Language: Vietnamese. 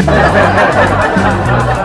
Ha ha ha ha ha!